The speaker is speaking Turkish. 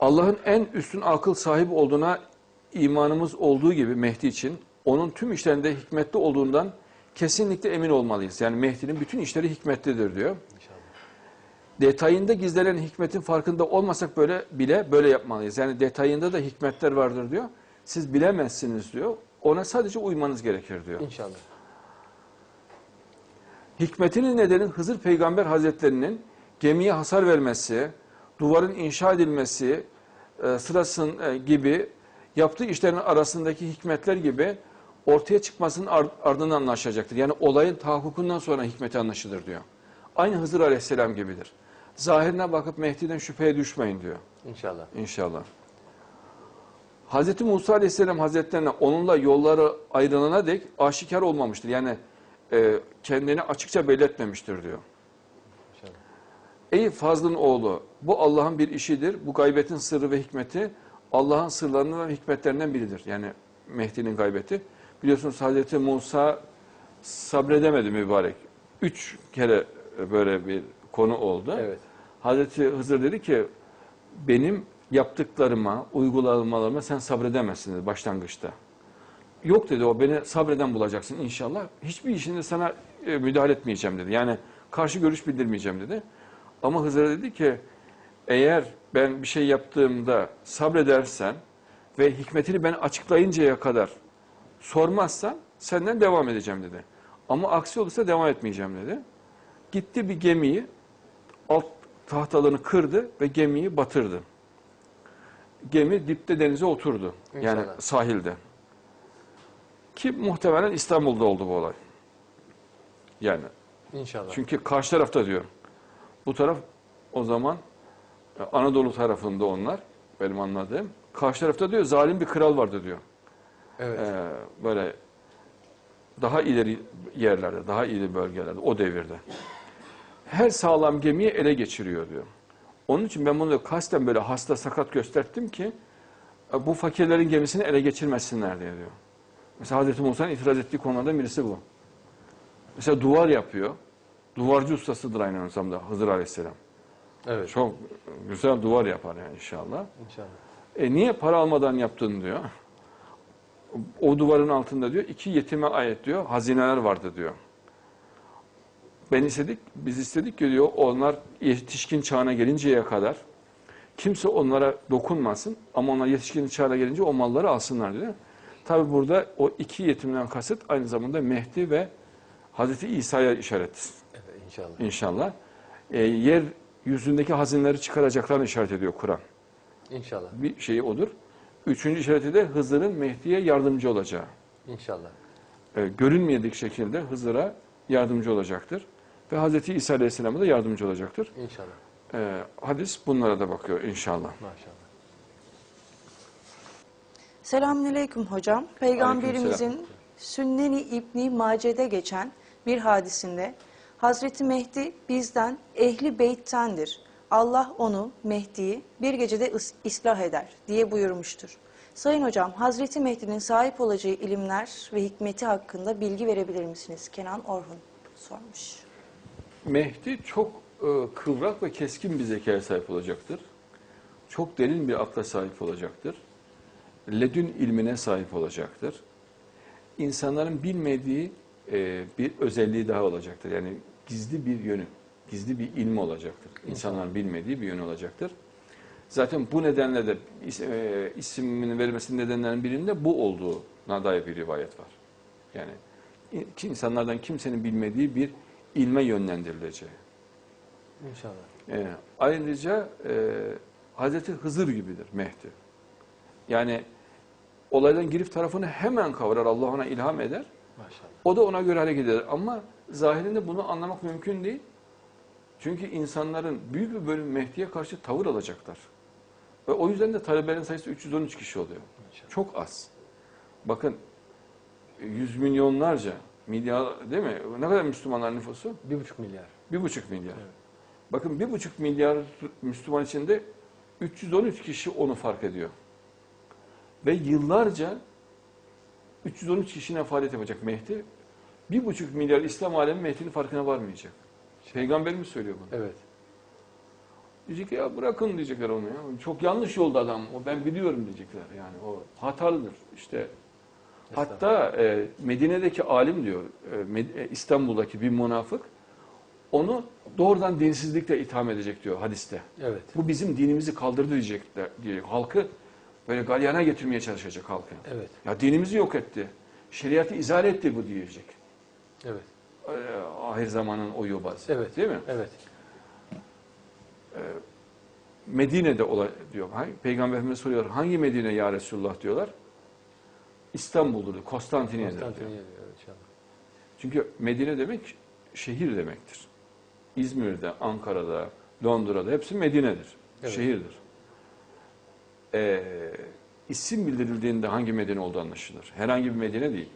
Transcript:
Allah'ın en üstün akıl sahibi olduğuna imanımız olduğu gibi Mehdi için onun tüm işlerinde hikmetli olduğundan kesinlikle emin olmalıyız. Yani Mehdi'nin bütün işleri hikmetlidir diyor. İnşallah. Detayında gizlenen hikmetin farkında olmasak böyle bile böyle yapmalıyız. Yani detayında da hikmetler vardır diyor. Siz bilemezsiniz diyor. Ona sadece uymanız gerekir diyor. İnşallah. Hikmetinin nedeni Hızır Peygamber Hazretlerinin gemiye hasar vermesi, duvarın inşa edilmesi e, sırasın e, gibi yaptığı işlerin arasındaki hikmetler gibi ortaya çıkmasının ar- ardından anlaşılacaktır. Yani olayın tahakkukundan sonra hikmeti anlaşılır diyor. Aynı Hızır Aleyhisselam gibidir. Zahirine bakıp Mehdi'den şüpheye düşmeyin diyor. İnşallah. İnşallah. Hz. Musa Aleyhisselam Hazretlerine onunla yolları ayrılana dek aşikar olmamıştır. Yani e, kendini açıkça belirtmemiştir diyor. Ey Fazlın oğlu bu Allah'ın bir işidir. Bu gaybetin sırrı ve hikmeti Allah'ın sırlarından ve hikmetlerinden biridir. Yani Mehdi'nin gaybeti. Biliyorsunuz Hz. Musa sabredemedi mübarek. Üç kere böyle bir konu oldu. Evet. Hazreti Hızır dedi ki benim yaptıklarıma, uygulamalarıma sen sabredemezsin dedi başlangıçta. Yok dedi o beni sabreden bulacaksın inşallah. Hiçbir işinde sana e, müdahale etmeyeceğim dedi. Yani karşı görüş bildirmeyeceğim dedi. Ama Hızır dedi ki eğer ben bir şey yaptığımda sabredersen ve hikmetini ben açıklayıncaya kadar sormazsan senden devam edeceğim dedi. Ama aksi olursa devam etmeyeceğim dedi. Gitti bir gemiyi alt tahtalarını kırdı ve gemiyi batırdı. Gemi dipte denize oturdu. Yani İnşallah. sahilde. Ki muhtemelen İstanbul'da oldu bu olay. Yani İnşallah. çünkü karşı tarafta diyor. Bu taraf o zaman e, Anadolu tarafında onlar benim anladığım. Karşı tarafta diyor zalim bir kral vardı diyor. evet. Ee, böyle daha ileri yerlerde, daha ileri bölgelerde o devirde. Her sağlam gemiyi ele geçiriyor diyor. Onun için ben bunu kasten böyle hasta sakat gösterdim ki e, bu fakirlerin gemisini ele geçirmesinler diye diyor. Mesela Hazreti Musa'nın itiraz ettiği konulardan birisi bu. Mesela duvar yapıyor. Duvarcı ustasıdır aynı zamanda Hızır Aleyhisselam. evet. Çok güzel duvar yapar yani inşallah. İnşallah. E niye para almadan yaptın diyor. O duvarın altında diyor iki yetime ait diyor hazineler vardı diyor. Ben istedik, biz istedik ki diyor onlar yetişkin çağına gelinceye kadar kimse onlara dokunmasın ama onlar yetişkin çağına gelince o malları alsınlar diyor. Tabi burada o iki yetimden kasıt aynı zamanda Mehdi ve Hazreti İsa'ya işaret inşallah. inşallah. E, yer yüzündeki hazineleri çıkaracaklarını işaret ediyor Kur'an İnşallah. bir şeyi odur. Üçüncü işareti de Hızır'ın Mehdi'ye yardımcı olacağı. İnşallah. Ee, görünmeyedik şekilde Hızır'a yardımcı olacaktır. Ve Hz. İsa Aleyhisselam'a da yardımcı olacaktır. İnşallah. Ee, hadis bunlara da bakıyor inşallah. Maşallah. Selamünaleyküm hocam. Peygamberimizin Sünneni İbni Mace'de geçen bir hadisinde Hazreti Mehdi bizden ehli beyttendir. Allah onu Mehdi'yi bir gecede ıs- ıslah eder diye buyurmuştur. Sayın hocam Hazreti Mehdi'nin sahip olacağı ilimler ve hikmeti hakkında bilgi verebilir misiniz? Kenan Orhun sormuş. Mehdi çok e, kıvrak ve keskin bir zekaya sahip olacaktır. Çok derin bir akla sahip olacaktır. Ledün ilmine sahip olacaktır. İnsanların bilmediği e, bir özelliği daha olacaktır. Yani gizli bir yönü, gizli bir ilmi olacaktır. İnsanların bilmediği bir yönü olacaktır. Zaten bu nedenle de e, isminin verilmesinin nedenlerinin birinde bu olduğuna dair bir rivayet var. Yani insanlardan kimsenin bilmediği bir ilme yönlendirileceği. İnşallah. E, ayrıca e, Hazreti Hızır gibidir Mehdi. Yani olaydan girip tarafını hemen kavrar, Allah ona ilham eder. Maşallah. O da ona göre hareket eder. Ama zahirinde bunu anlamak mümkün değil. Çünkü insanların büyük bir bölümü Mehdi'ye karşı tavır alacaklar. Ve o yüzden de talebelerin sayısı 313 kişi oluyor. İnşallah. Çok az. Bakın yüz milyonlarca, milyar değil mi? Ne kadar Müslümanlar nüfusu? Bir buçuk milyar. Bir buçuk milyar. Evet. Bakın bir buçuk milyar Müslüman içinde 313 kişi onu fark ediyor. Ve yıllarca 313 kişine faaliyet yapacak Mehdi. Bir buçuk milyar İslam alemi Mehdi'nin farkına varmayacak. Peygamberimiz söylüyor bunu. Evet. Diyecek ki, ya bırakın diyecekler onu ya. Çok yanlış yolda adam. O ben biliyorum diyecekler. Yani o hatalıdır. İşte hatta e, Medine'deki alim diyor e, e, İstanbul'daki bir münafık onu doğrudan dinsizlikle itham edecek diyor hadiste. Evet. Bu bizim dinimizi kaldırdı diyecekler diye halkı böyle galyana getirmeye çalışacak halkı. Evet. Ya dinimizi yok etti. Şeriatı izale etti bu diyecek. Evet. Ee, ahir zamanın o yobazı. Evet. Değil mi? Evet. Medine'de ola diyor. Peygamber Efendimiz soruyor. Hangi Medine ya Resulullah diyorlar. İstanbul'dur, diyor, Konstantinye'dir diyor. Evet, inşallah. Çünkü Medine demek şehir demektir. İzmir'de, Ankara'da, Londra'da hepsi Medine'dir. Evet. Şehirdir. Ee, isim bildirildiğinde hangi Medine olduğu anlaşılır. Herhangi bir Medine değil.